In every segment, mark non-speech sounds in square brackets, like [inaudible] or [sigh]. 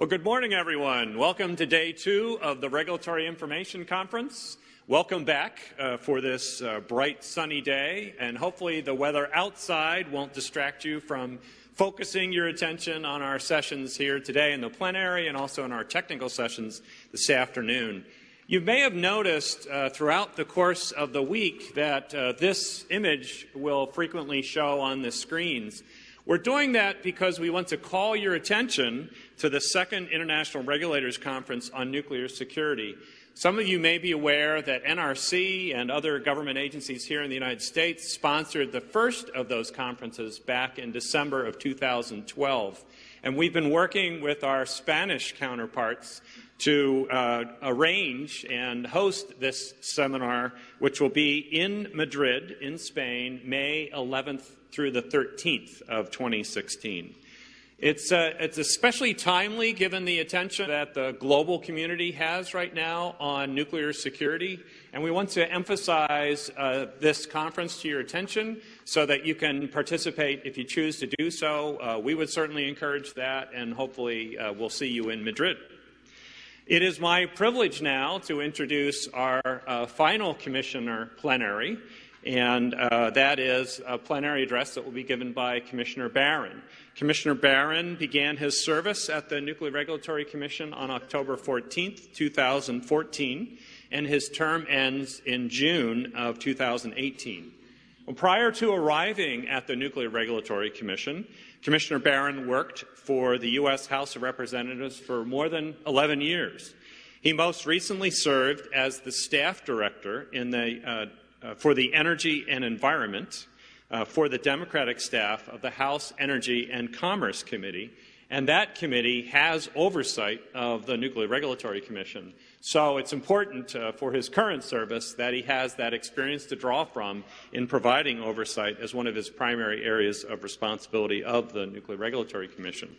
Well, good morning, everyone. Welcome to day two of the Regulatory Information Conference. Welcome back uh, for this uh, bright, sunny day, and hopefully the weather outside won't distract you from focusing your attention on our sessions here today in the plenary and also in our technical sessions this afternoon. You may have noticed uh, throughout the course of the week that this image will frequently show on the screens. We're doing that because we want to call your attention to the second International Regulators Conference on Nuclear Security. Some of you may be aware that NRC and other government agencies here in the United States sponsored the first of those conferences back in December of 2012. And we've been working with our Spanish counterparts to uh, arrange and host this seminar, which will be in Madrid, in Spain, May 11th through the 13th of 2016. It's, uh, it's especially timely given the attention that the global community has right now on nuclear security. And we want to emphasize uh, this conference to your attention so that you can participate if you choose to do so. Uh, we would certainly encourage that, and hopefully uh, we'll see you in Madrid. It is my privilege now to introduce our uh, final commissioner plenary, and uh, that is a plenary address that will be given by Commissioner Baran. Commissioner Baran began his service at the Nuclear Regulatory Commission on October 14, 2014, and his term ends in June of 2018. Well, prior to arriving at the Nuclear Regulatory Commission, Commissioner Baran worked for the U.S. House of Representatives for more than 11 years. He most recently served as the staff director in the, uh, uh, for the Energy and Environment uh, for the Democratic staff of the House Energy and Commerce Committee, and that committee has oversight of the Nuclear Regulatory Commission. So it's important uh, for his current service that he has that experience to draw from in providing oversight as one of his primary areas of responsibility of the Nuclear Regulatory Commission.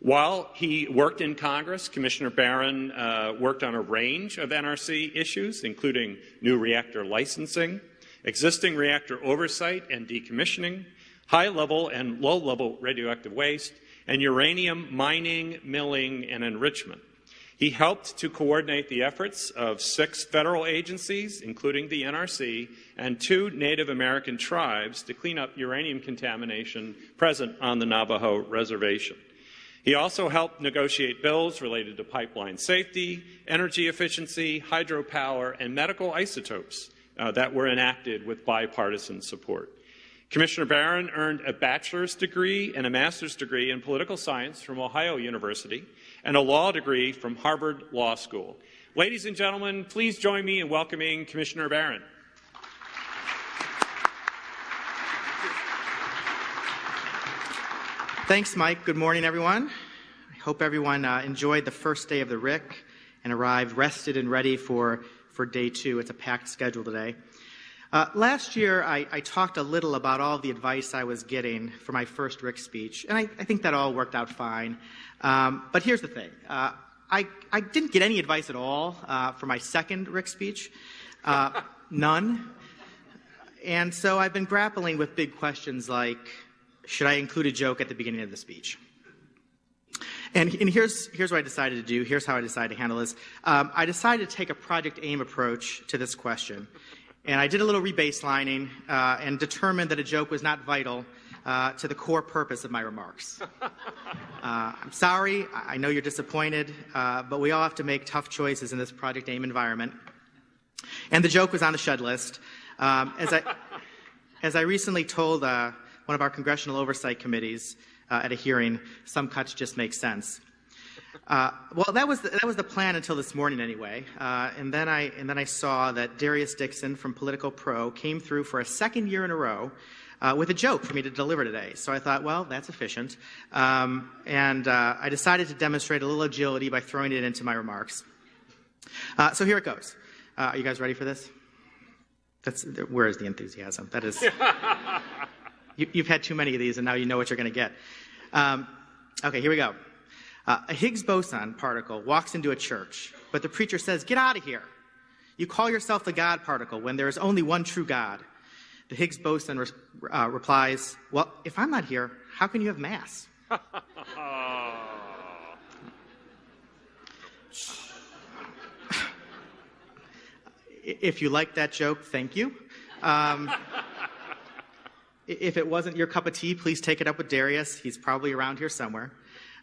While he worked in Congress, Commissioner Baran uh, worked on a range of NRC issues, including new reactor licensing, existing reactor oversight and decommissioning, high-level and low-level radioactive waste, and uranium mining, milling, and enrichment. He helped to coordinate the efforts of six federal agencies, including the NRC, and two Native American tribes to clean up uranium contamination present on the Navajo Reservation. He also helped negotiate bills related to pipeline safety, energy efficiency, hydropower, and medical isotopes uh, that were enacted with bipartisan support. Commissioner Baran earned a bachelor's degree and a master's degree in political science from Ohio University and a law degree from Harvard Law School. Ladies and gentlemen, please join me in welcoming Commissioner Baran. Thanks, Mike. Good morning, everyone. I hope everyone uh, enjoyed the first day of the RIC and arrived rested and ready for, for day two. It's a packed schedule today. Uh, last year, I, I, talked a little about all the advice I was getting for my first RIC speech, and I, I think that all worked out fine. Um, but here's the thing. Uh, I, I, didn't get any advice at all uh, for my second RIC speech. Uh, [laughs] none. And so I've been grappling with big questions like, should I include a joke at the beginning of the speech? And, and here's, here's what I decided to do. Here's how I decided to handle this. Um, I decided to take a Project AIM approach to this question. And I did a little rebaselining uh, and determined that a joke was not vital uh, to the core purpose of my remarks. [laughs] Uh, I'm sorry, I know you're disappointed, uh, but we all have to make tough choices in this Project AIM environment. And the joke was on the shed list. Um, as, I, [laughs] as I recently told uh, one of our congressional oversight committees uh, at a hearing, some cuts just make sense. Uh, well, that was, the, that was the plan until this morning, anyway. Uh, and, then I, and then I saw that Darius Dixon from Politico Pro came through for a second year in a row uh, with a joke for me to deliver today. So I thought, well, that's efficient. Um, and uh, I decided to demonstrate a little agility by throwing it into my remarks. Uh, so here it goes. Uh, are you guys ready for this? That's, where is the enthusiasm? That is, [laughs] you, have had too many of these, and now you know what you're going to get. Um, okay, here we go. Uh, a Higgs boson particle walks into a church, but the preacher says, Get out of here. You call yourself the God particle when there is only one true God. The Higgs boson re- uh, replies, Well, if I'm not here, how can you have Mass? [laughs] if you like that joke, thank you. Um, if it wasn't your cup of tea, please take it up with Darius. He's probably around here somewhere.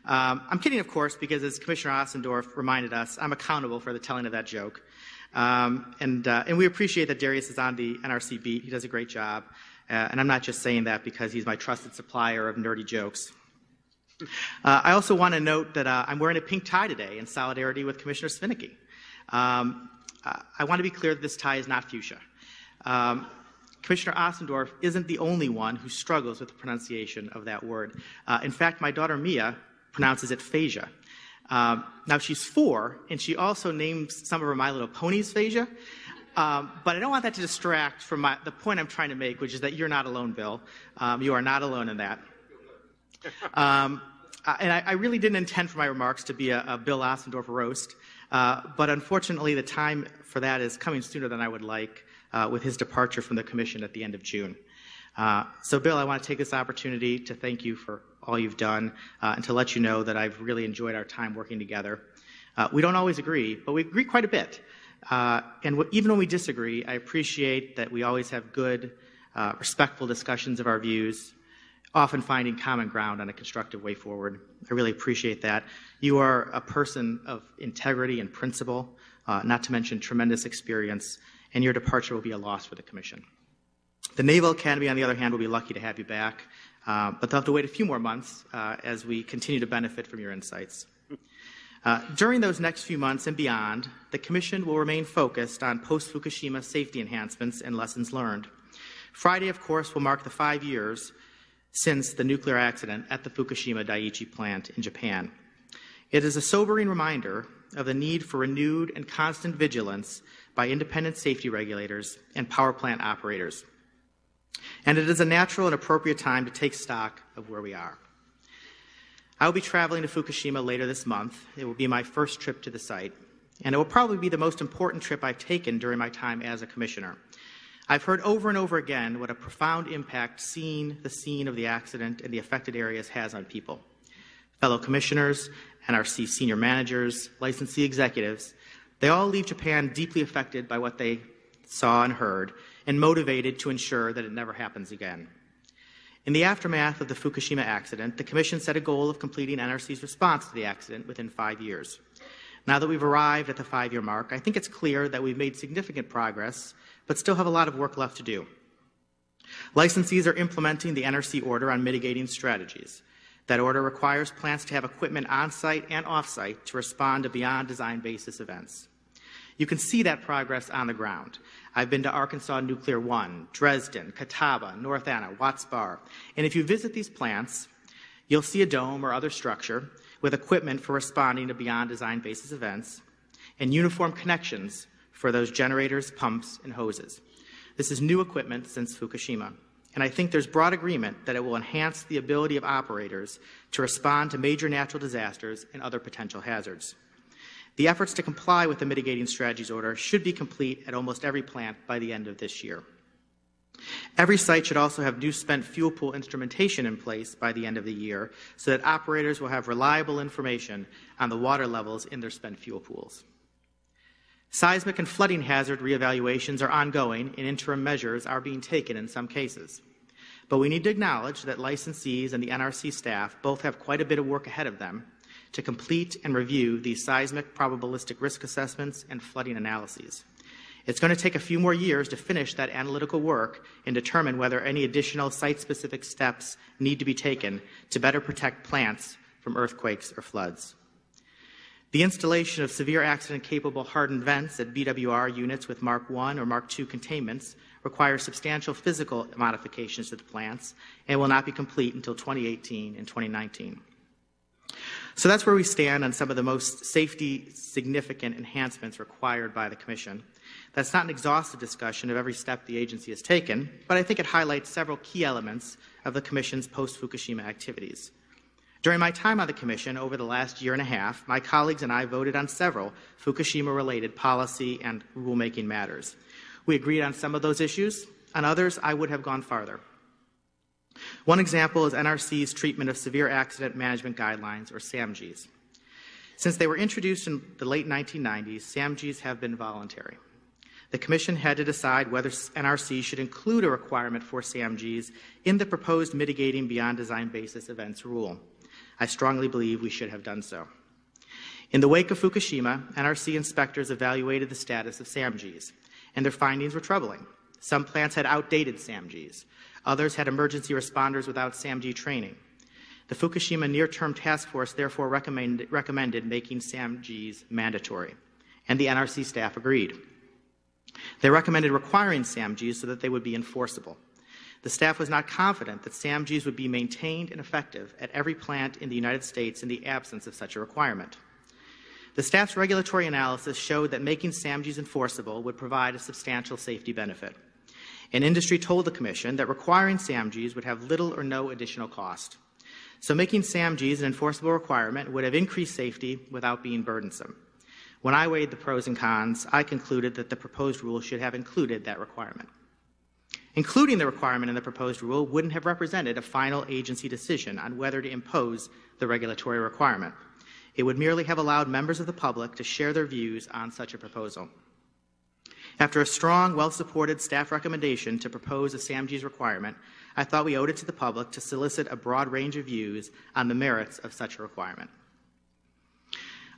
Um, I'm kidding, of course, because as Commissioner Ostendorff reminded us, I'm accountable for the telling of that joke. Um, and, uh, and we appreciate that Darius is on the NRC beat. He does a great job. Uh, and I'm not just saying that because he's my trusted supplier of nerdy jokes. Uh, I also want to note that uh, I'm wearing a pink tie today in solidarity with Commissioner Svinicki. Um, I want to be clear that this tie is not fuchsia. Um, Commissioner Ostendorff isn't the only one who struggles with the pronunciation of that word. Uh, in fact, my daughter Mia pronounces it phasia. Um, now she's four, and she also names some of her My Little Ponies phasia. Um, but I don't want that to distract from my, the point I'm trying to make, which is that you're not alone, Bill. Um, you are not alone in that. Um, and I, I, really didn't intend for my remarks to be a, a Bill Ostendorff roast, uh, but unfortunately, the time for that is coming sooner than I would like uh, with his departure from the commission at the end of June. Uh, so, Bill, I want to take this opportunity to thank you for all you've done uh, and to let you know that I've really enjoyed our time working together. Uh, we don't always agree, but we agree quite a bit. Uh, and even when we disagree, I appreciate that we always have good, uh, respectful discussions of our views, often finding common ground on a constructive way forward. I really appreciate that. You are a person of integrity and principle, uh, not to mention tremendous experience, and your departure will be a loss for the Commission. The Naval Academy, on the other hand, will be lucky to have you back, uh, but they'll have to wait a few more months uh, as we continue to benefit from your insights. Uh, during those next few months and beyond, the Commission will remain focused on post Fukushima safety enhancements and lessons learned. Friday, of course, will mark the five years since the nuclear accident at the Fukushima Daiichi plant in Japan. It is a sobering reminder of the need for renewed and constant vigilance by independent safety regulators and power plant operators and it is a natural and appropriate time to take stock of where we are. I will be traveling to Fukushima later this month. It will be my first trip to the site, and it will probably be the most important trip I've taken during my time as a commissioner. I've heard over and over again what a profound impact seeing the scene of the accident and the affected areas has on people. Fellow commissioners, NRC senior managers, licensee executives, they all leave Japan deeply affected by what they saw and heard, and motivated to ensure that it never happens again. In the aftermath of the Fukushima accident, the Commission set a goal of completing NRC's response to the accident within five years. Now that we've arrived at the five year mark, I think it's clear that we've made significant progress, but still have a lot of work left to do. Licensees are implementing the NRC order on mitigating strategies. That order requires plants to have equipment on site and off site to respond to beyond design basis events. You can see that progress on the ground. I've been to Arkansas Nuclear One, Dresden, Catawba, North Anna, Watts Bar. And if you visit these plants, you'll see a dome or other structure with equipment for responding to beyond design basis events and uniform connections for those generators, pumps, and hoses. This is new equipment since Fukushima. And I think there's broad agreement that it will enhance the ability of operators to respond to major natural disasters and other potential hazards. The efforts to comply with the mitigating strategies order should be complete at almost every plant by the end of this year. Every site should also have new spent fuel pool instrumentation in place by the end of the year so that operators will have reliable information on the water levels in their spent fuel pools. Seismic and flooding hazard reevaluations are ongoing and interim measures are being taken in some cases. But we need to acknowledge that licensees and the NRC staff both have quite a bit of work ahead of them to complete and review these seismic probabilistic risk assessments and flooding analyses. It's going to take a few more years to finish that analytical work and determine whether any additional site specific steps need to be taken to better protect plants from earthquakes or floods. The installation of severe accident capable hardened vents at BWR units with Mark I or Mark II containments requires substantial physical modifications to the plants and will not be complete until 2018 and 2019. So that's where we stand on some of the most safety significant enhancements required by the Commission. That's not an exhaustive discussion of every step the agency has taken, but I think it highlights several key elements of the Commission's post Fukushima activities. During my time on the Commission over the last year and a half, my colleagues and I voted on several Fukushima related policy and rulemaking matters. We agreed on some of those issues, on others, I would have gone farther. One example is NRC's treatment of severe accident management guidelines, or SAMGs. Since they were introduced in the late 1990s, SAMGs have been voluntary. the Commission had to decide whether NRC should include a requirement for SAMGs in the proposed mitigating beyond design basis events rule. I strongly believe we should have done so. In the wake of Fukushima, NRC inspectors evaluated the status of SAMGs, and their findings were troubling. Some plants had outdated SAMGs. Others had emergency responders without SAMG training. The Fukushima Near Term Task Force therefore recommend, recommended making SAMGs mandatory, and the NRC staff agreed. They recommended requiring SAMGs so that they would be enforceable. The staff was not confident that SAMGs would be maintained and effective at every plant in the United States in the absence of such a requirement. The staff's regulatory analysis showed that making SAMGs enforceable would provide a substantial safety benefit. And industry told the Commission that requiring SAMGs would have little or no additional cost. So making SAMGs an enforceable requirement would have increased safety without being burdensome. When I weighed the pros and cons, I concluded that the proposed rule should have included that requirement. Including the requirement in the proposed rule wouldn't have represented a final agency decision on whether to impose the regulatory requirement. It would merely have allowed members of the public to share their views on such a proposal. After a strong, well supported staff recommendation to propose a SAMG's requirement, I thought we owed it to the public to solicit a broad range of views on the merits of such a requirement.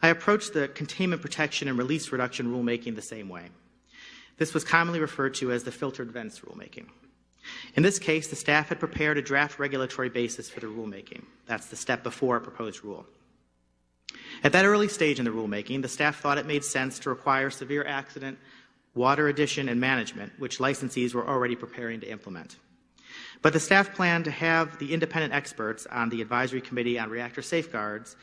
I approached the containment protection and release reduction rulemaking the same way. This was commonly referred to as the filtered vents rulemaking. In this case, the staff had prepared a draft regulatory basis for the rulemaking. That's the step before a proposed rule. At that early stage in the rulemaking, the staff thought it made sense to require severe accident, water addition, and management, which licensees were already preparing to implement. But the staff planned to have the independent experts on the Advisory Committee on Reactor Safeguards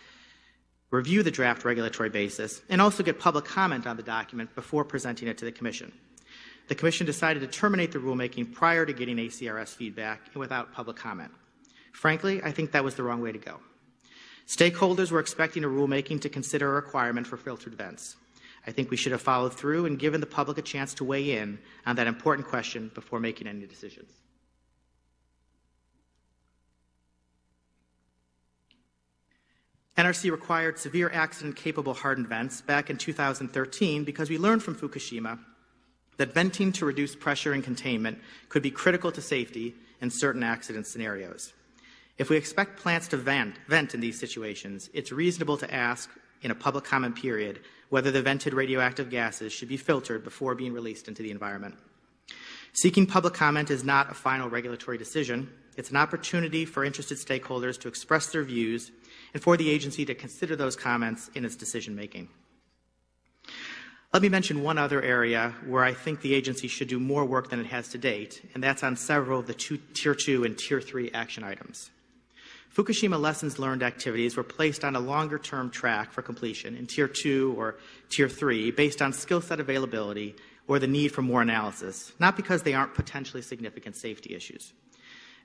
review the draft regulatory basis, and also get public comment on the document before presenting it to the Commission. The Commission decided to terminate the rulemaking prior to getting ACRS feedback and without public comment. Frankly, I think that was the wrong way to go. Stakeholders were expecting a rulemaking to consider a requirement for filtered vents. I think we should have followed through and given the public a chance to weigh in on that important question before making any decisions. NRC required severe accident capable hardened vents back in 2013 because we learned from Fukushima that venting to reduce pressure and containment could be critical to safety in certain accident scenarios. If we expect plants to vent, vent in these situations, it's reasonable to ask in a public comment period whether the vented radioactive gases should be filtered before being released into the environment. Seeking public comment is not a final regulatory decision. It's an opportunity for interested stakeholders to express their views and for the agency to consider those comments in its decision making. Let me mention one other area where I think the agency should do more work than it has to date, and that's on several of the two, Tier 2 and Tier 3 action items. Fukushima lessons learned activities were placed on a longer term track for completion in Tier 2 or Tier 3 based on skill set availability or the need for more analysis, not because they aren't potentially significant safety issues.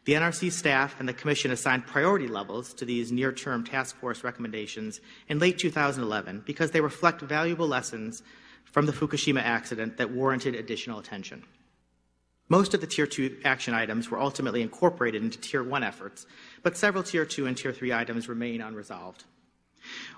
The NRC staff and the Commission assigned priority levels to these near term task force recommendations in late 2011 because they reflect valuable lessons from the Fukushima accident that warranted additional attention. Most of the Tier 2 action items were ultimately incorporated into Tier 1 efforts, but several Tier 2 and Tier 3 items remain unresolved.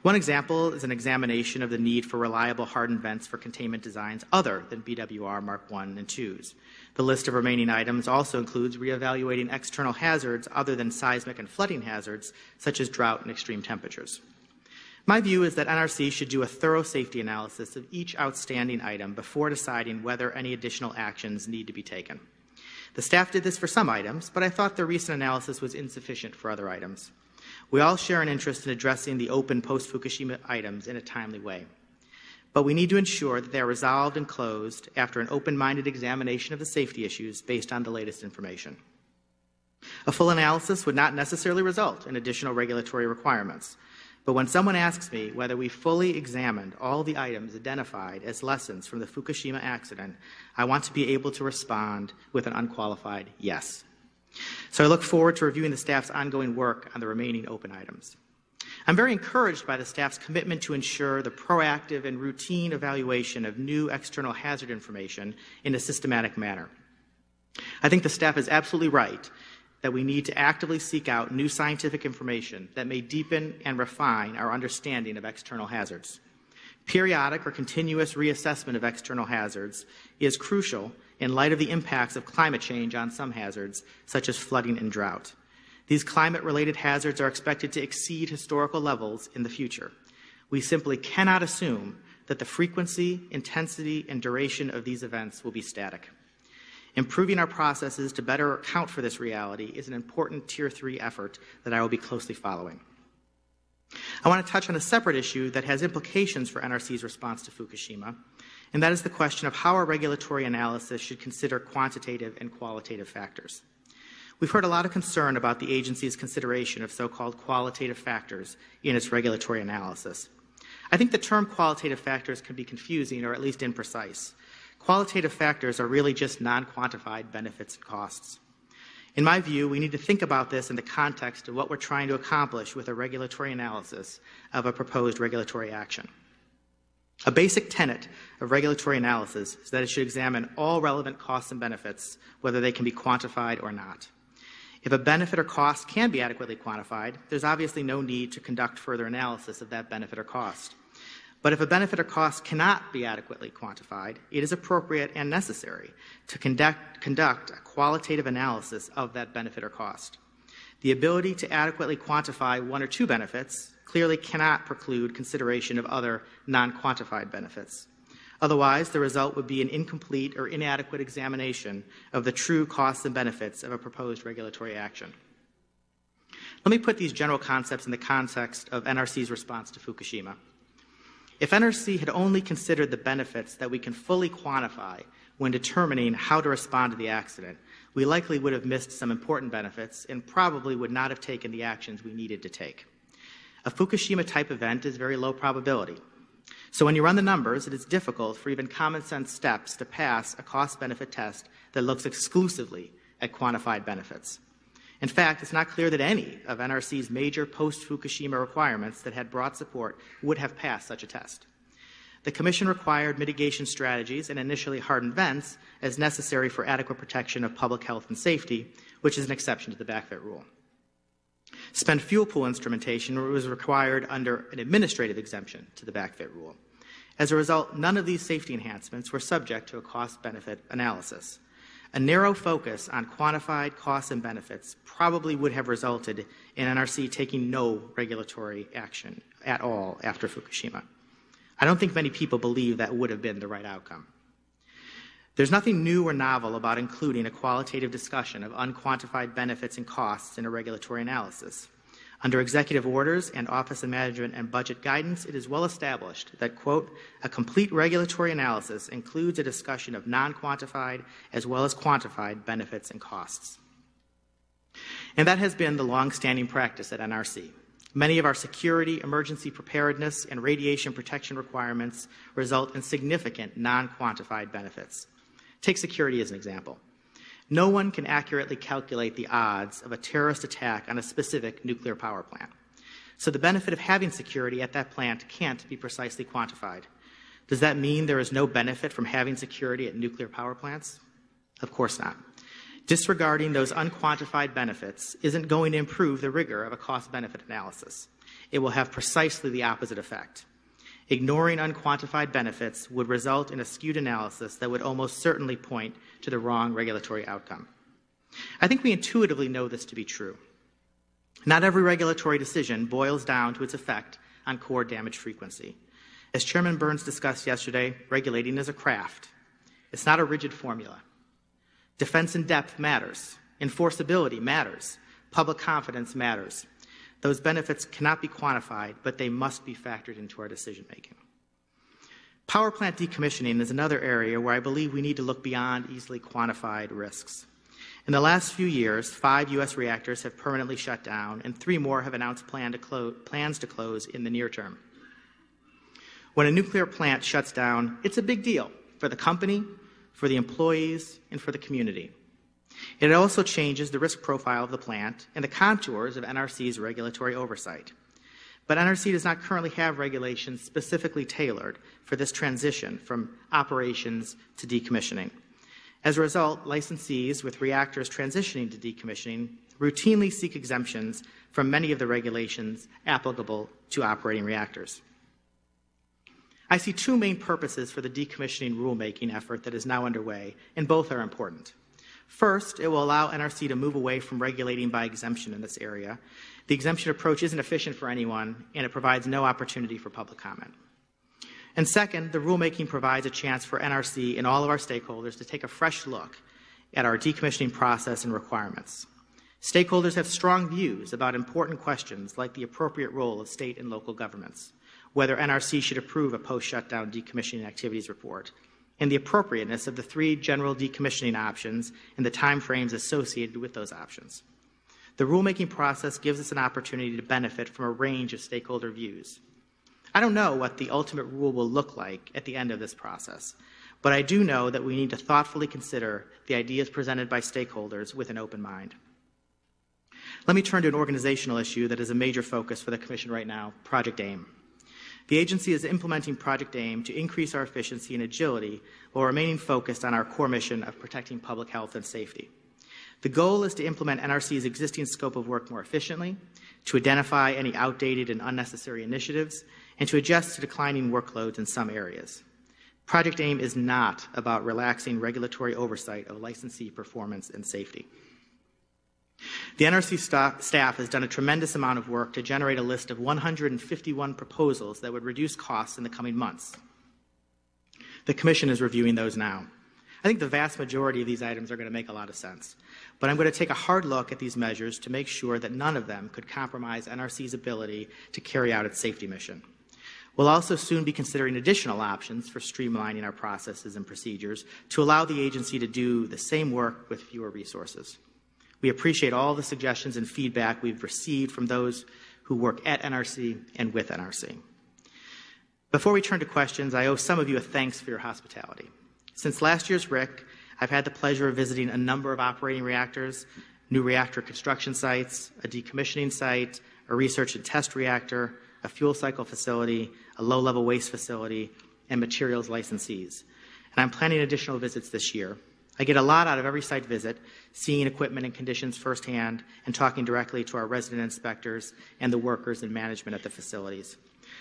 One example is an examination of the need for reliable hardened vents for containment designs other than BWR Mark 1 and 2s. The list of remaining items also includes reevaluating external hazards other than seismic and flooding hazards, such as drought and extreme temperatures. My view is that NRC should do a thorough safety analysis of each outstanding item before deciding whether any additional actions need to be taken. The staff did this for some items, but I thought the recent analysis was insufficient for other items. We all share an interest in addressing the open post Fukushima items in a timely way but we need to ensure that they are resolved and closed after an open minded examination of the safety issues based on the latest information. A full analysis would not necessarily result in additional regulatory requirements, but when someone asks me whether we fully examined all the items identified as lessons from the Fukushima accident, I want to be able to respond with an unqualified yes. So I look forward to reviewing the staff's ongoing work on the remaining open items. I'm very encouraged by the staff's commitment to ensure the proactive and routine evaluation of new external hazard information in a systematic manner. I think the staff is absolutely right that we need to actively seek out new scientific information that may deepen and refine our understanding of external hazards. Periodic or continuous reassessment of external hazards is crucial in light of the impacts of climate change on some hazards, such as flooding and drought. These climate related hazards are expected to exceed historical levels in the future. We simply cannot assume that the frequency, intensity, and duration of these events will be static. Improving our processes to better account for this reality is an important Tier 3 effort that I will be closely following. I want to touch on a separate issue that has implications for NRC's response to Fukushima, and that is the question of how our regulatory analysis should consider quantitative and qualitative factors. We've heard a lot of concern about the agency's consideration of so called qualitative factors in its regulatory analysis. I think the term qualitative factors can be confusing or at least imprecise. Qualitative factors are really just non quantified benefits and costs. In my view, we need to think about this in the context of what we're trying to accomplish with a regulatory analysis of a proposed regulatory action. A basic tenet of regulatory analysis is that it should examine all relevant costs and benefits, whether they can be quantified or not. If a benefit or cost can be adequately quantified, there's obviously no need to conduct further analysis of that benefit or cost. But if a benefit or cost cannot be adequately quantified, it is appropriate and necessary to conduct, conduct a qualitative analysis of that benefit or cost. The ability to adequately quantify one or two benefits clearly cannot preclude consideration of other non quantified benefits. Otherwise, the result would be an incomplete or inadequate examination of the true costs and benefits of a proposed regulatory action. Let me put these general concepts in the context of NRC's response to Fukushima. If NRC had only considered the benefits that we can fully quantify when determining how to respond to the accident, we likely would have missed some important benefits and probably would not have taken the actions we needed to take. A Fukushima type event is very low probability. So when you run the numbers, it is difficult for even common sense steps to pass a cost benefit test that looks exclusively at quantified benefits. In fact, it's not clear that any of NRC's major post Fukushima requirements that had broad support would have passed such a test. The Commission required mitigation strategies and initially hardened vents as necessary for adequate protection of public health and safety, which is an exception to the backfit rule. Spent fuel pool instrumentation was required under an administrative exemption to the backfit rule. As a result, none of these safety enhancements were subject to a cost benefit analysis. A narrow focus on quantified costs and benefits probably would have resulted in NRC taking no regulatory action at all after Fukushima. I don't think many people believe that would have been the right outcome. There's nothing new or novel about including a qualitative discussion of unquantified benefits and costs in a regulatory analysis. Under executive orders and Office of Management and Budget guidance, it is well established that, quote, a complete regulatory analysis includes a discussion of non quantified as well as quantified benefits and costs. And that has been the long-standing practice at NRC. Many of our security, emergency preparedness, and radiation protection requirements result in significant non quantified benefits. Take security as an example. No one can accurately calculate the odds of a terrorist attack on a specific nuclear power plant. So the benefit of having security at that plant can't be precisely quantified. Does that mean there is no benefit from having security at nuclear power plants? Of course not. Disregarding those unquantified benefits isn't going to improve the rigor of a cost benefit analysis. It will have precisely the opposite effect. Ignoring unquantified benefits would result in a skewed analysis that would almost certainly point to the wrong regulatory outcome. I think we intuitively know this to be true. Not every regulatory decision boils down to its effect on core damage frequency. As Chairman Burns discussed yesterday, regulating is a craft. It's not a rigid formula. Defense in depth matters. Enforceability matters. Public confidence matters. Those benefits cannot be quantified, but they must be factored into our decision making. Power plant decommissioning is another area where I believe we need to look beyond easily quantified risks. In the last few years, five U.S. reactors have permanently shut down, and three more have announced plan to plans to close in the near term. When a nuclear plant shuts down, it's a big deal for the company, for the employees, and for the community. It also changes the risk profile of the plant and the contours of NRC's regulatory oversight. But NRC does not currently have regulations specifically tailored for this transition from operations to decommissioning. As a result, licensees with reactors transitioning to decommissioning routinely seek exemptions from many of the regulations applicable to operating reactors. I see two main purposes for the decommissioning rulemaking effort that is now underway, and both are important. First, it will allow NRC to move away from regulating by exemption in this area. The exemption approach isn't efficient for anyone, and it provides no opportunity for public comment. And second, the rulemaking provides a chance for NRC and all of our stakeholders to take a fresh look at our decommissioning process and requirements. Stakeholders have strong views about important questions like the appropriate role of state and local governments, whether NRC should approve a post shutdown decommissioning activities report, and the appropriateness of the three general decommissioning options and the timeframes associated with those options. The rulemaking process gives us an opportunity to benefit from a range of stakeholder views. I don't know what the ultimate rule will look like at the end of this process, but I do know that we need to thoughtfully consider the ideas presented by stakeholders with an open mind. Let me turn to an organizational issue that is a major focus for the Commission right now Project AIM. The agency is implementing Project AIM to increase our efficiency and agility while remaining focused on our core mission of protecting public health and safety. The goal is to implement NRC's existing scope of work more efficiently, to identify any outdated and unnecessary initiatives, and to adjust to declining workloads in some areas. Project AIM is not about relaxing regulatory oversight of licensee performance and safety. The NRC staff has done a tremendous amount of work to generate a list of 151 proposals that would reduce costs in the coming months. The Commission is reviewing those now. I think the vast majority of these items are going to make a lot of sense, but I'm going to take a hard look at these measures to make sure that none of them could compromise NRC's ability to carry out its safety mission. We'll also soon be considering additional options for streamlining our processes and procedures to allow the agency to do the same work with fewer resources. We appreciate all the suggestions and feedback we've received from those who work at NRC and with NRC. Before we turn to questions, I owe some of you a thanks for your hospitality. Since last year's RIC, I've had the pleasure of visiting a number of operating reactors, new reactor construction sites, a decommissioning site, a research and test reactor, a fuel cycle facility, a low level waste facility, and materials licensees. And I'm planning additional visits this year. I get a lot out of every site visit, seeing equipment and conditions firsthand and talking directly to our resident inspectors and the workers and management at the facilities.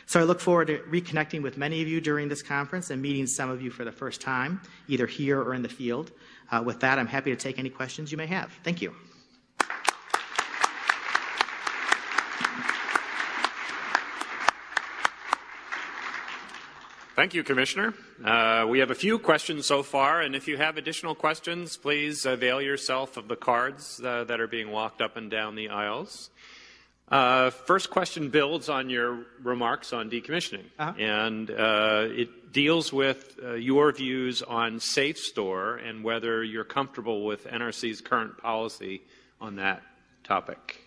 So I look forward to reconnecting with many of you during this conference and meeting some of you for the first time, either here or in the field. Uh, with that, I'm happy to take any questions you may have. Thank you. Thank you, Commissioner. Uh, we have a few questions so far, and if you have additional questions, please avail yourself of the cards uh, that are being walked up and down the aisles. Uh, first question builds on your remarks on decommissioning, -huh. and uh, it deals with uh, your views on SAFSTOR and whether you're comfortable with NRC's current policy on that topic.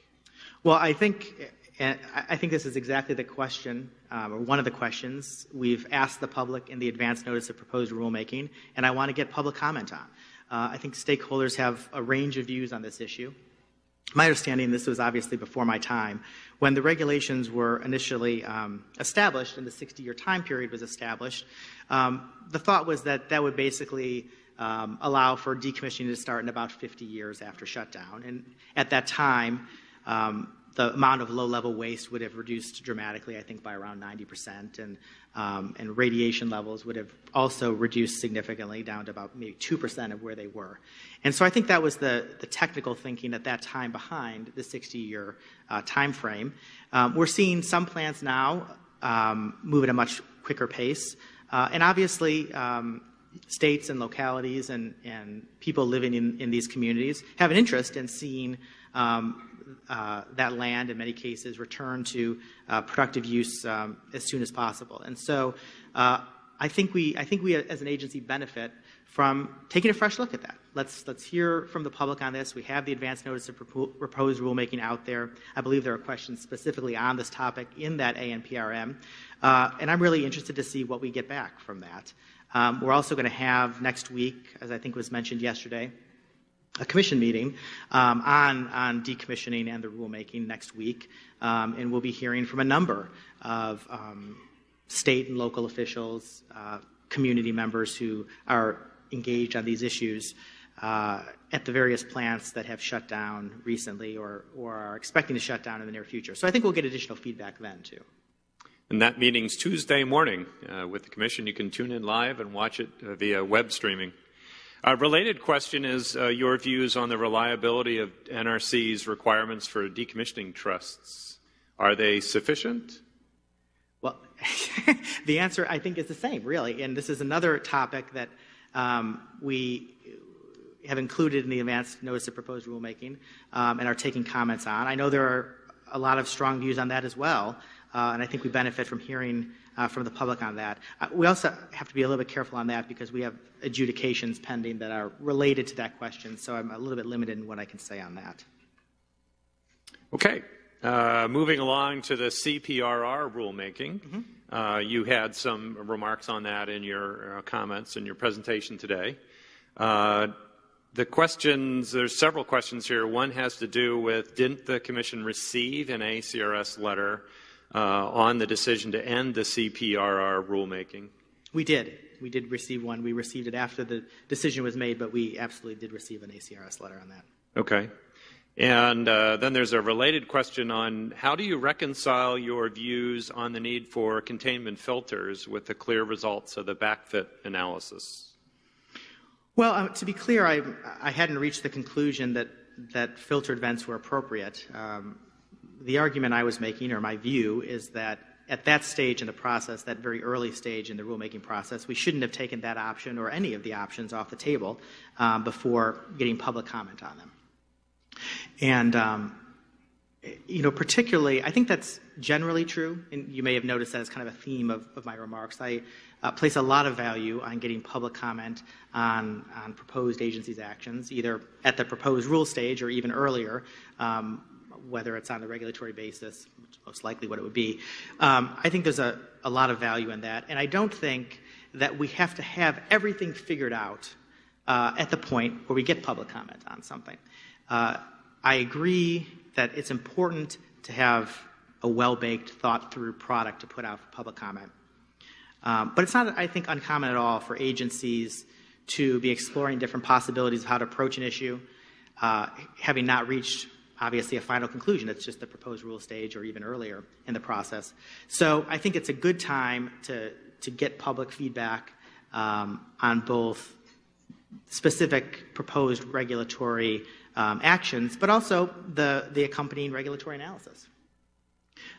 Well, I think I think this is exactly the question, um, or one of the questions we've asked the public in the advance notice of proposed rulemaking, and I want to get public comment on. Uh, I think stakeholders have a range of views on this issue. My understanding, this was obviously before my time, when the regulations were initially um, established and the 60 year time period was established, um, the thought was that that would basically um, allow for decommissioning to start in about 50 years after shutdown. And at that time, um, the amount of low-level waste would have reduced dramatically, I think, by around 90%, and, um, and radiation levels would have also reduced significantly down to about maybe 2% of where they were. And so I think that was the, the technical thinking at that time behind the 60-year uh, time frame. Um, we're seeing some plants now um, move at a much quicker pace, uh, and obviously um, states and localities and, and people living in, in these communities have an interest in seeing um, uh, that land, in many cases, return to uh, productive use um, as soon as possible. And so uh, I think we, I think we as an agency benefit from taking a fresh look at that. Let's, let's hear from the public on this. We have the advance notice of proposed rulemaking out there. I believe there are questions specifically on this topic in that ANPRM. Uh, and I'm really interested to see what we get back from that. Um, we're also going to have next week, as I think was mentioned yesterday, a commission meeting um, on, on decommissioning and the rulemaking next week, um, and we'll be hearing from a number of um, state and local officials, uh, community members who are engaged on these issues uh, at the various plants that have shut down recently or, or are expecting to shut down in the near future. So I think we'll get additional feedback then, too. And that meeting's Tuesday morning uh, with the Commission. You can tune in live and watch it uh, via web streaming. A related question is uh, your views on the reliability of NRC's requirements for decommissioning trusts. Are they sufficient? Well, [laughs] the answer I think is the same, really. And this is another topic that um, we have included in the advanced notice of proposed rulemaking um, and are taking comments on. I know there are a lot of strong views on that as well, uh, and I think we benefit from hearing uh, from the public on that. Uh, we also have to be a little bit careful on that because we have adjudications pending that are related to that question, so I'm a little bit limited in what I can say on that. Okay. Uh, moving along to the CPRR rulemaking. Mm-hmm. Uh, you had some remarks on that in your uh, comments in your presentation today. Uh, the questions, there's several questions here. One has to do with didn't the Commission receive an ACRS letter on the decision to end the CPRR rulemaking? We did. We did receive one. We received it after the decision was made, but we absolutely did receive an ACRS letter on that. Okay. And uh, then there's a related question on how do you reconcile your views on the need for containment filters with the clear results of the backfit analysis? Well, um, to be clear, I, I hadn't reached the conclusion that, that filtered vents were appropriate. Um, the argument I was making, or my view, is that at that stage in the process, that very early stage in the rulemaking process, we shouldn't have taken that option or any of the options off the table um, before getting public comment on them. And, um, you know, particularly, I think that's generally true, and you may have noticed that as kind of a theme of, of my remarks. I uh, place a lot of value on getting public comment on, on proposed agencies' actions, either at the proposed rule stage or even earlier. Um, whether it's on the regulatory basis, which is most likely what it would be. Um, I think there's a, a lot of value in that. And I don't think that we have to have everything figured out uh, at the point where we get public comment on something. Uh, I agree that it's important to have a well baked, thought through product to put out for public comment. Um, but it's not, I think, uncommon at all for agencies to be exploring different possibilities of how to approach an issue, uh, having not reached obviously a final conclusion. It's just the proposed rule stage or even earlier in the process. So I think it's a good time to, to get public feedback um, on both specific proposed regulatory um, actions, but also the, the accompanying regulatory analysis.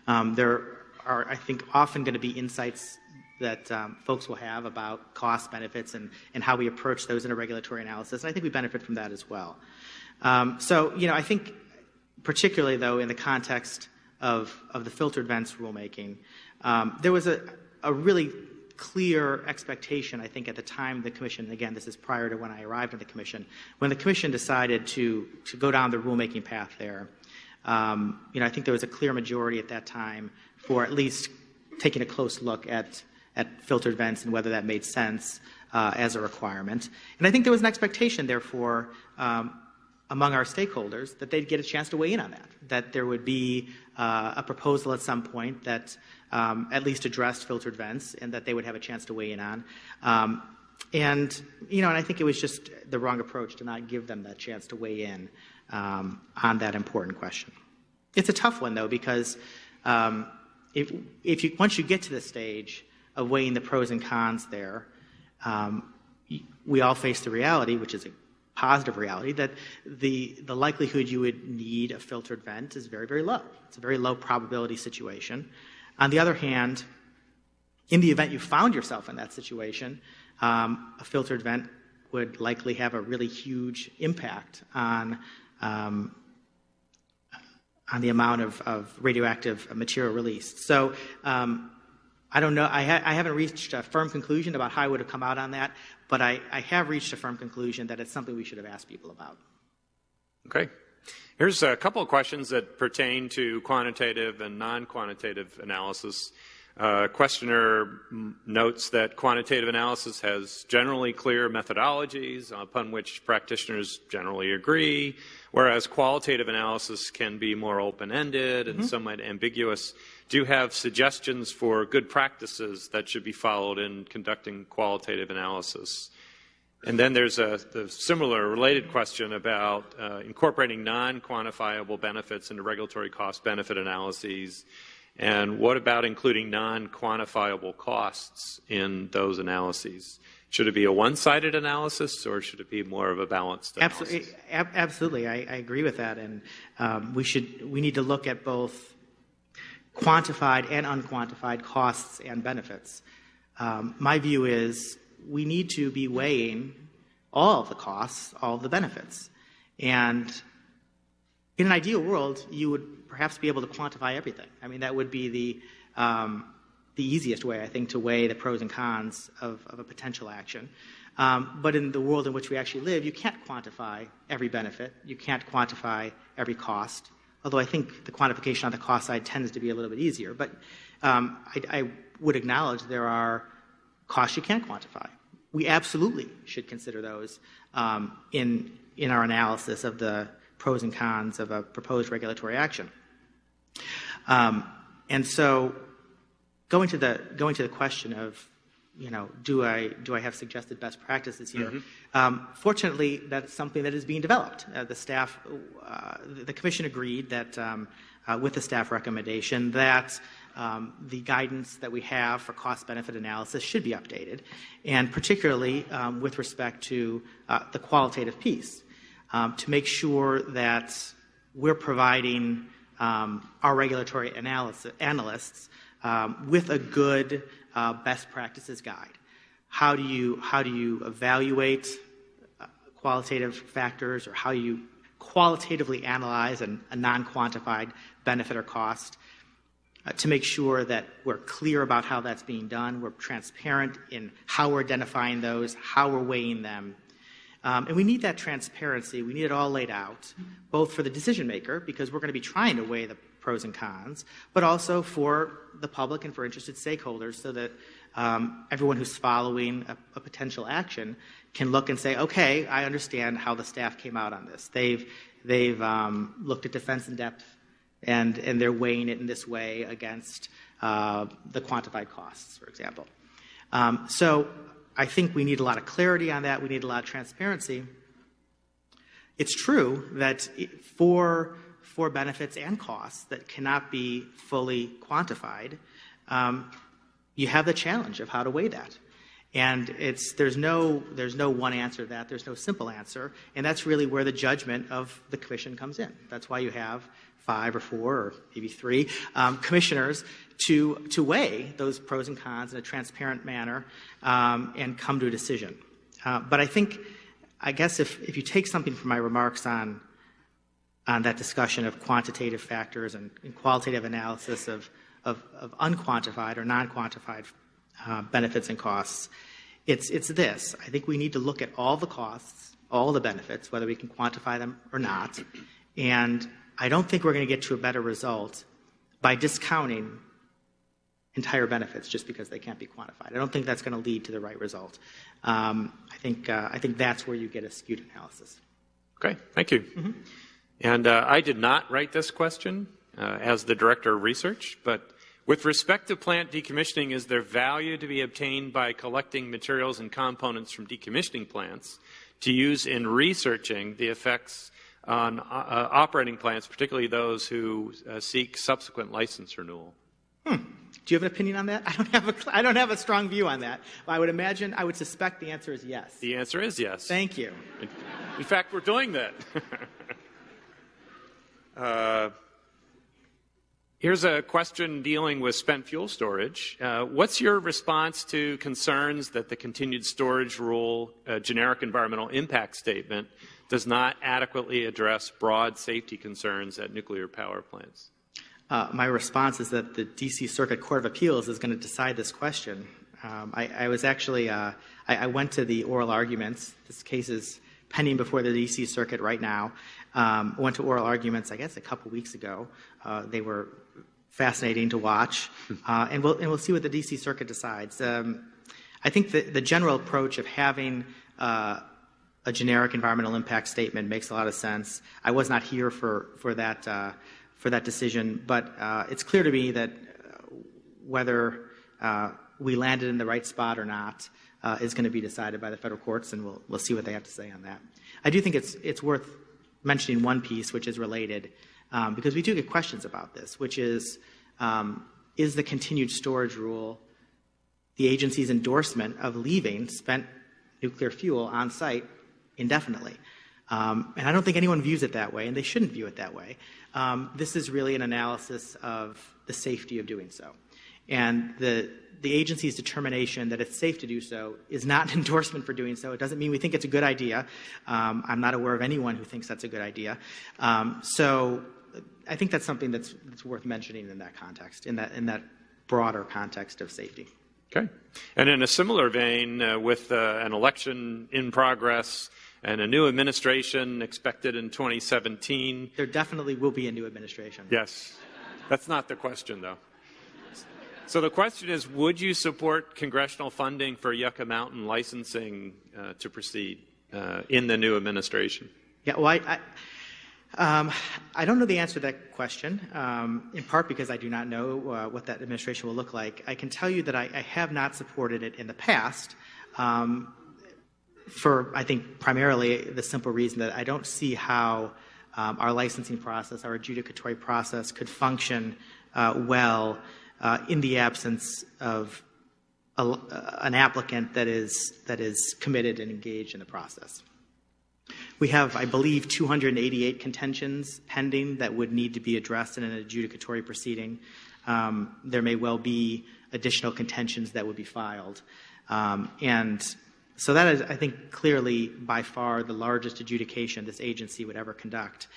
Um, there are, I think, often going to be insights that um, folks will have about cost benefits and, and how we approach those in a regulatory analysis. And I think we benefit from that as well. Um, so, you know, I think particularly though in the context of, of the filtered vents rulemaking. Um, there was a, a really clear expectation, I think, at the time the Commission, again, this is prior to when I arrived at the Commission, when the Commission decided to, to go down the rulemaking path there. Um, you know, I think there was a clear majority at that time for at least taking a close look at, at filtered vents and whether that made sense uh, as a requirement. And I think there was an expectation, therefore, um, among our stakeholders that they'd get a chance to weigh in on that, that there would be uh, a proposal at some point that um, at least addressed filtered vents and that they would have a chance to weigh in on. Um, and, you know, and I think it was just the wrong approach to not give them that chance to weigh in um, on that important question. It's a tough one, though, because um, if, if you, once you get to the stage of weighing the pros and cons there, um, we all face the reality, which is a positive reality that the, the likelihood you would need a filtered vent is very, very low. It's a very low probability situation. On the other hand, in the event you found yourself in that situation, um, a filtered vent would likely have a really huge impact on um, on the amount of, of radioactive material released. So um, I don't know. I, ha- I, haven't reached a firm conclusion about how I would have come out on that, but I, I have reached a firm conclusion that it's something we should have asked people about. Okay. Here's a couple of questions that pertain to quantitative and non quantitative analysis. Uh, questioner notes that quantitative analysis has generally clear methodologies upon which practitioners generally agree, whereas qualitative analysis can be more open ended and mm-hmm. somewhat ambiguous do you have suggestions for good practices that should be followed in conducting qualitative analysis. And then there's a the similar related question about uh, incorporating non quantifiable benefits into regulatory cost benefit analyses And what about including non quantifiable costs in those analyses? Should it be a one sided analysis or should it be more of a balanced analysis? Absolutely, absolutely. I, I agree with that. And um, we, should, we need to look at both quantified and unquantified costs and benefits. Um, my view is we need to be weighing all of the costs, all of the benefits. And in an ideal world, you would perhaps be able to quantify everything. I mean, that would be the, um, the easiest way, I think, to weigh the pros and cons of, of a potential action. Um, but in the world in which we actually live, you can't quantify every benefit. You can't quantify every cost. Although I think the quantification on the cost side tends to be a little bit easier. But um, I, I would acknowledge there are costs you can't quantify. We absolutely should consider those um, in, in our analysis of the pros and cons of a proposed regulatory action. Um, and so going to the going to the question of you know do I do I have suggested best practices here? Mm-hmm. Um, fortunately, that's something that is being developed. Uh, the staff, uh, the commission agreed that um, uh, with the staff recommendation that um, the guidance that we have for cost benefit analysis should be updated, and particularly um, with respect to uh, the qualitative piece um, to make sure that we're providing um, our regulatory analysis, analysts um, with a good uh, best practices guide. How do you, how do you evaluate uh, qualitative factors or how you qualitatively analyze an, a non quantified benefit or cost? Uh, to make sure that we're clear about how that's being done, we're transparent in how we're identifying those, how we're weighing them, um, and we need that transparency. We need it all laid out, both for the decision maker, because we're going to be trying to weigh the pros and cons, but also for the public and for interested stakeholders so that um, everyone who's following a, a, potential action can look and say, okay, I understand how the staff came out on this. They've, they've um, looked at defense in depth and, and they're weighing it in this way against uh, the quantified costs, for example. Um, so I think we need a lot of clarity on that. We need a lot of transparency. It's true that for, for benefits and costs that cannot be fully quantified, um, you have the challenge of how to weigh that. And it's, there's, no, there's no one answer to that. There's no simple answer. And that's really where the judgment of the commission comes in. That's why you have five or four or maybe three um, commissioners to, to weigh those pros and cons in a transparent manner um, and come to a decision. Uh, but I think, I guess if, if you take something from my remarks on, on that discussion of quantitative factors and, and qualitative analysis of, of, of, unquantified or non-quantified uh, benefits and costs, it's, it's this. I think we need to look at all the costs, all the benefits, whether we can quantify them or not, and I don't think we're going to get to a better result by discounting entire benefits just because they can't be quantified. I don't think that's going to lead to the right result. Um, I think uh, I think that's where you get a skewed analysis. Okay, thank you. Mm-hmm. And uh, I did not write this question uh, as the director of research, but with respect to plant decommissioning, is there value to be obtained by collecting materials and components from decommissioning plants to use in researching the effects on uh, operating plants, particularly those who uh, seek subsequent license renewal? Hmm. Do you have an opinion on that? I don't have a, I don't have a strong view on that. I would imagine, I would suspect the answer is yes. The answer is yes. Thank you. In, in fact, we're doing that. [laughs] uh, here's a question dealing with spent fuel storage. Uh, what's your response to concerns that the continued storage rule, uh, generic environmental impact statement, does not adequately address broad safety concerns at nuclear power plants? Uh, my response is that the D.C. Circuit Court of Appeals is going to decide this question. Um, I, I, was actually, uh, I, I, went to the oral arguments. This case is pending before the D.C. Circuit right now. Um, went to oral arguments, I guess, a couple weeks ago. Uh, they were fascinating to watch, uh, and we'll and we'll see what the D.C. Circuit decides. Um, I think the, the general approach of having uh, a generic environmental impact statement makes a lot of sense. I was not here for for that uh, for that decision, but uh, it's clear to me that uh, whether uh, we landed in the right spot or not uh, is going to be decided by the federal courts, and we'll we'll see what they have to say on that. I do think it's it's worth mentioning one piece which is related um, because we do get questions about this, which is um, is the continued storage rule the agency's endorsement of leaving spent nuclear fuel on site indefinitely. Um, and I don't think anyone views it that way, and they shouldn't view it that way. Um, this is really an analysis of the safety of doing so. And the, the agency's determination that it's safe to do so is not an [laughs] endorsement for doing so. It doesn't mean we think it's a good idea. Um, I'm not aware of anyone who thinks that's a good idea. Um, so I think that's something that's, that's worth mentioning in that context, in that, in that broader context of safety. Okay. And in a similar vein, uh, with uh, an election in progress and a new administration expected in 2017. There definitely will be a new administration. Yes. That's not the question, though. So the question is Would you support congressional funding for Yucca Mountain licensing uh, to proceed uh, in the new administration? Yeah, well, I, I um, I don't know the answer to that question, um, in part because I do not know uh, what that administration will look like. I can tell you that I, I have not supported it in the past um, for, I think, primarily the simple reason that I don't see how um, our licensing process, our adjudicatory process, could function uh, well uh, in the absence of a, an applicant that is, that is committed and engaged in the process. We have, I believe, 288 contentions pending that would need to be addressed in an adjudicatory proceeding. Um, there may well be additional contentions that would be filed. Um, and so that is, I think, clearly by far the largest adjudication this agency would ever conduct.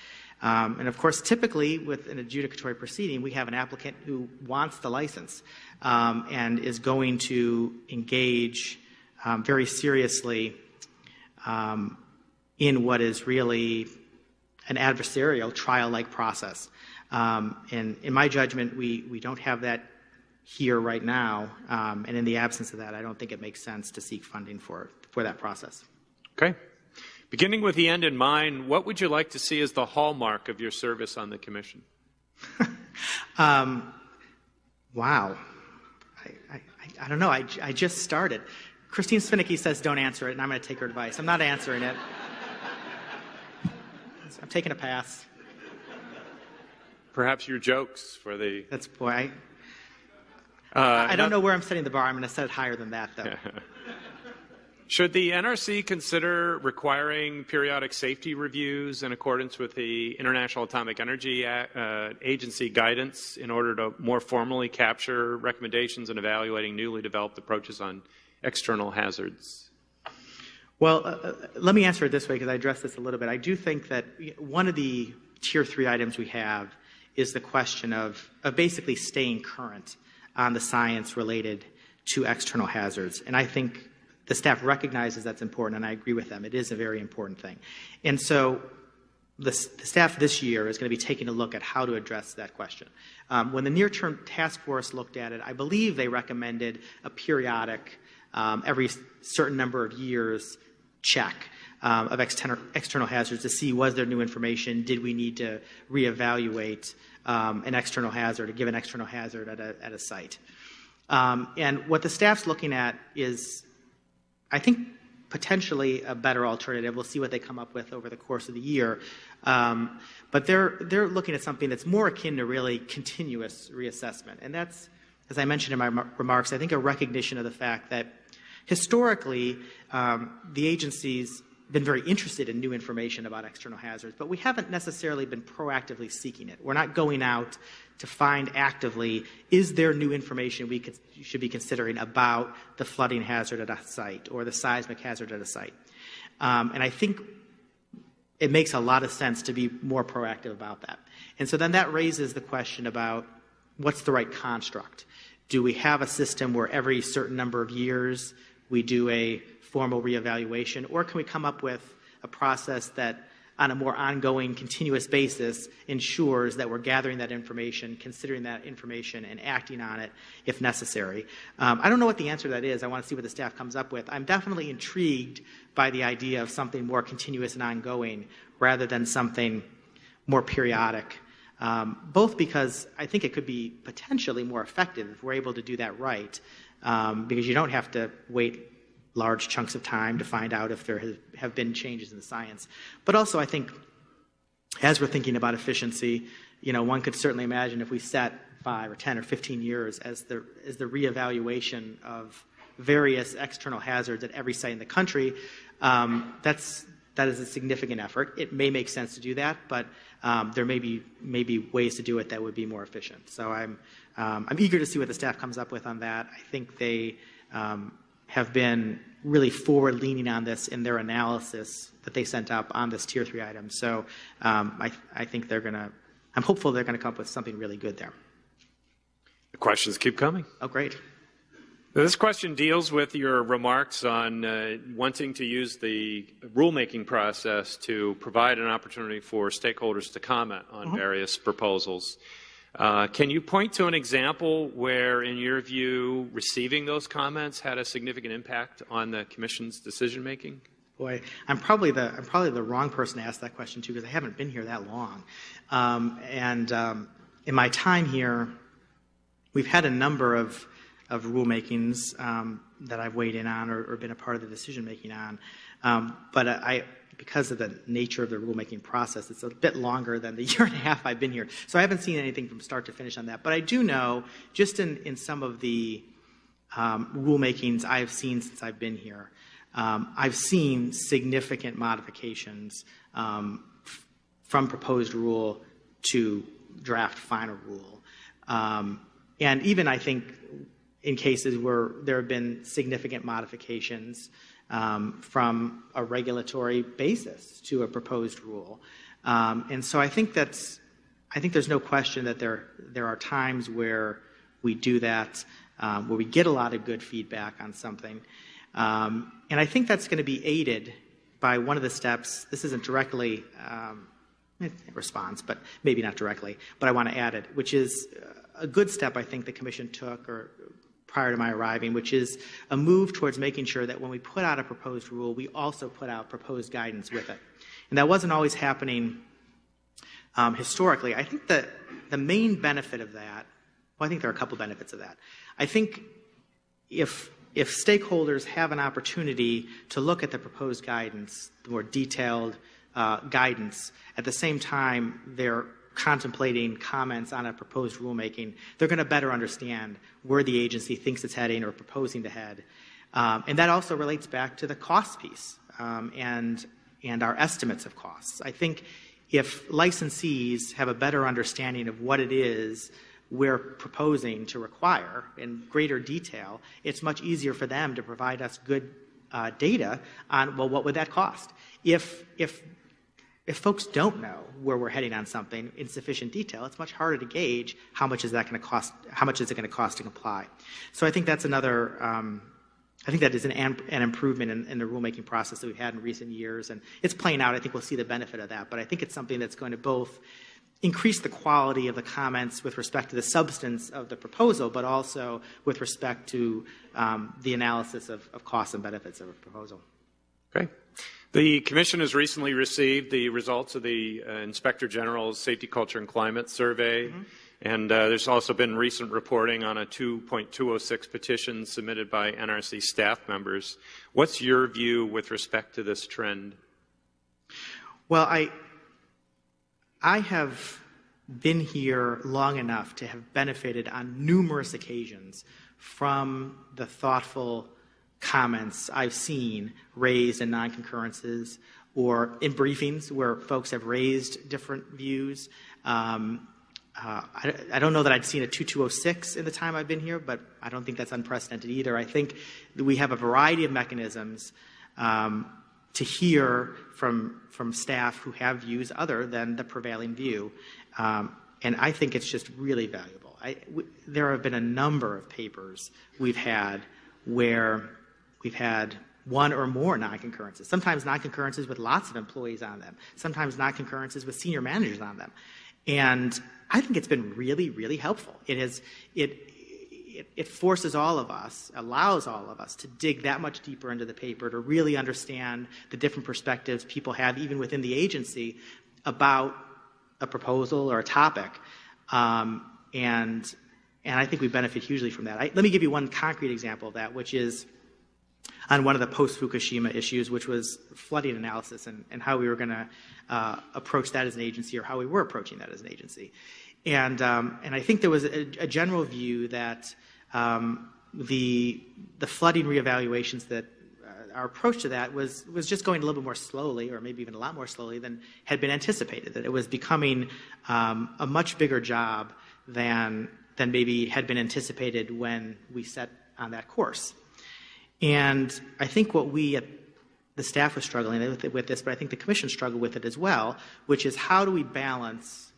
Um, and of course, typically with an adjudicatory proceeding, we have an applicant who wants the license um, and is going to engage um, very seriously um, in what is really an adversarial trial-like process. Um, and in my judgment, we, we don't have that here right now. Um, and in the absence of that, I don't think it makes sense to seek funding for, for that process. Okay. Beginning with the end in mind, what would you like to see as the hallmark of your service on the commission? [laughs] um, wow. I, I, I, don't know. I, I just started. Kristine Svinicki says don't answer it, and I'm going to take her advice. I'm not answering it. [laughs] I'm taking a pass. Perhaps your jokes for the. That's boy. I, uh, I don't know where I'm setting the bar. I'm going to set it higher than that, though. [laughs] Should the NRC consider requiring periodic safety reviews in accordance with the International Atomic Energy uh, Agency guidance in order to more formally capture recommendations in evaluating newly developed approaches on external hazards? Well, uh, uh, let me answer it this way because I addressed this a little bit. I do think that one of the tier three items we have is the question of, of basically staying current on the science related to external hazards. And I think the staff recognizes that's important, and I agree with them. It is a very important thing. And so the, the staff this year is going to be taking a look at how to address that question. Um, when the near term task force looked at it, I believe they recommended a periodic, um, every certain number of years, check um, of external, external hazards to see was there new information, did we need to reevaluate um, an external hazard, or give an external hazard at a, at a site. Um, and what the staff's looking at is, I think, potentially a better alternative. We'll see what they come up with over the course of the year. Um, but they're, they're looking at something that's more akin to really continuous reassessment. And that's, as I mentioned in my remarks, I think a recognition of the fact that Historically, um, the agency's been very interested in new information about external hazards, but we haven't necessarily been proactively seeking it. We're not going out to find actively, is there new information we could, should be considering about the flooding hazard at a site or the seismic hazard at a site? Um, and I think it makes a lot of sense to be more proactive about that. And so then that raises the question about what's the right construct? Do we have a system where every certain number of years we do a formal reevaluation, or can we come up with a process that on a more ongoing, continuous basis ensures that we're gathering that information, considering that information, and acting on it if necessary. Um, I don't know what the answer to that is. I want to see what the staff comes up with. I'm definitely intrigued by the idea of something more continuous and ongoing rather than something more periodic. Um, both because I think it could be potentially more effective if we're able to do that right, um, because you don't have to wait large chunks of time to find out if there have been changes in the science. But also, I think as we're thinking about efficiency, you know, one could certainly imagine if we set five or 10 or 15 years as the, as the reevaluation of various external hazards at every site in the country, um, that's, that is a significant effort. It may make sense to do that, but um, there may be, may be ways to do it that would be more efficient. So I'm, um, I'm eager to see what the staff comes up with on that. I think they um, have been really forward leaning on this in their analysis that they sent up on this tier three item. So um, I, I think they're going to, I'm hopeful they're going to come up with something really good there. The questions keep coming. Oh, great. This question deals with your remarks on uh, wanting to use the rulemaking process to provide an opportunity for stakeholders to comment on mm-hmm. various proposals. Uh, can you point to an example where, in your view, receiving those comments had a significant impact on the Commission's decision making? Boy, I'm probably the I'm probably the wrong person to ask that question to because I haven't been here that long, um, and um, in my time here, we've had a number of of rulemakings um, that I've weighed in on or, or, been a part of the decision making on. Um, but I, because of the nature of the rulemaking process, it's a bit longer than the [laughs] year and a half I've been here. So I haven't seen anything from start to finish on that. But I do know, just in, in some of the um, rulemakings I've seen since I've been here, um, I've seen significant modifications um, from proposed rule to draft final rule. Um, and even I think in cases where there have been significant modifications um, from a regulatory basis to a proposed rule. Um, and so I think that's, I think there's no question that there, there are times where we do that, um, where we get a lot of good feedback on something. Um, and I think that's going to be aided by one of the steps. This isn't directly um, response, but maybe not directly, but I want to add it, which is a good step I think the Commission took or prior to my arriving, which is a move towards making sure that when we put out a proposed rule, we also put out proposed guidance with it. And that wasn't always happening um, historically. I think that the main benefit of that, well, I think there are a couple benefits of that. I think if if stakeholders have an opportunity to look at the proposed guidance, the more detailed uh, guidance, at the same time they're contemplating comments on a proposed rulemaking, they're going to better understand where the agency thinks it's heading or proposing to head. Um, and that also relates back to the cost piece um, and, and our estimates of costs. I think if licensees have a better understanding of what it is we're proposing to require in greater detail, it's much easier for them to provide us good uh, data on, well, what would that cost? If, if if folks don't know where we're heading on something in sufficient detail, it's much harder to gauge how much is that going to cost. How much is it going to cost to comply? So I think that's another. Um, I think that is an, an improvement in, in, the rulemaking process that we've had in recent years, and it's playing out. I think we'll see the benefit of that. But I think it's something that's going to both increase the quality of the comments with respect to the substance of the proposal, but also with respect to um, the analysis of, of costs and benefits of a proposal. Great. The Commission has recently received the results of the uh, Inspector General's Safety, Culture, and Climate Survey. Mm-hmm. And uh, there's also been recent reporting on a 2.206 petition submitted by NRC staff members. What's your view with respect to this trend? Well, I, I have been here long enough to have benefited on numerous occasions from the thoughtful comments I've seen raised in non-concurrences or in briefings where folks have raised different views. Um, uh, I, I, don't know that I'd seen a 2206 in the time I've been here, but I don't think that's unprecedented either. I think we have a variety of mechanisms um, to hear from, from staff who have views other than the prevailing view. Um, and I think it's just really valuable. There have been a number of papers we've had where We've had one or more non-concurrences, sometimes non-concurrences with lots of employees on them, sometimes non-concurrences with senior managers on them. And I think it's been really, really helpful. It has, it, it, it, forces all of us, allows all of us to dig that much deeper into the paper to really understand the different perspectives people have, even within the agency, about a proposal or a topic. Um, and, and I think we benefit hugely from that. I, let me give you one concrete example of that, which is on one of the post-Fukushima issues, which was flooding analysis and, and how we were going to uh, approach that as an agency or how we were approaching that as an agency. And, um, and I think there was a, a general view that um, the, the flooding reevaluations that uh, our approach to that was, was just going a little bit more slowly, or maybe even a lot more slowly than had been anticipated, that it was becoming um, a much bigger job than, than maybe had been anticipated when we set on that course. And I think what we at the staff was struggling with, this, but I think the commission struggled with it as well, which is how do we balance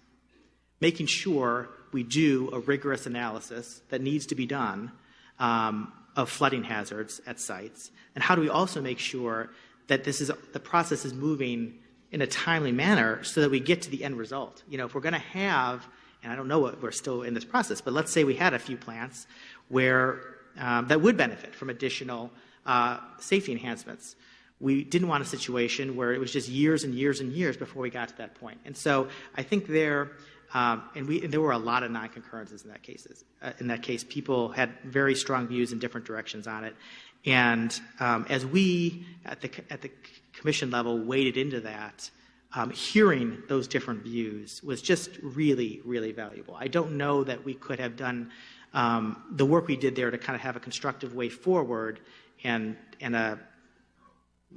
making sure we do a rigorous analysis that needs to be done um, of flooding hazards at sites, and how do we also make sure that this is the process is moving in a timely manner so that we get to the end result. You know, if we're going to have, and I don't know what we're still in this process, but let's say we had a few plants where um, that would benefit from additional uh, safety enhancements. We didn't want a situation where it was just years and years and years before we got to that point. And so I think there, um, and, we, and there were a lot of non-concurrences in that cases. Uh, in that case, people had very strong views in different directions on it. And um, as we at the at the commission level waded into that, um, hearing those different views was just really, really valuable. I don't know that we could have done um, the work we did there to kind of have a constructive way forward and, and a,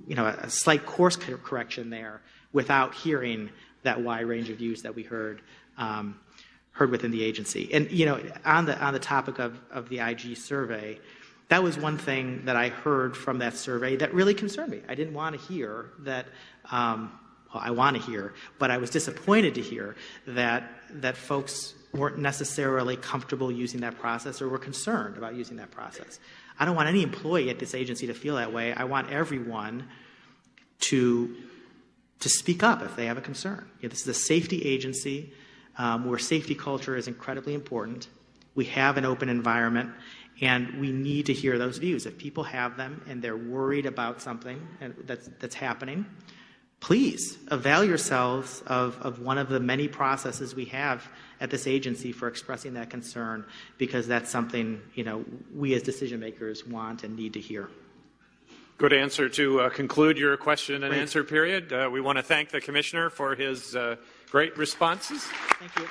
you know, a slight course correction there without hearing that wide range of views that we heard um, heard within the agency. And you know, on the on the topic of, of the IG survey, that was one thing that I heard from that survey that really concerned me. I didn't want to hear that. Um, well, I want to hear, but I was disappointed to hear that that folks weren't necessarily comfortable using that process or were concerned about using that process. I don't want any employee at this agency to feel that way. I want everyone to, to speak up if they have a concern. This is a safety agency um, where safety culture is incredibly important. We have an open environment, and we need to hear those views. If people have them and they're worried about something that's, that's happening, please avail yourselves of, of one of the many processes we have at this agency for expressing that concern because that's something you know we as decision makers want and need to hear. Good answer to uh, conclude your question and answer period. Uh, we want to thank the commissioner for his uh, great responses. Thank you.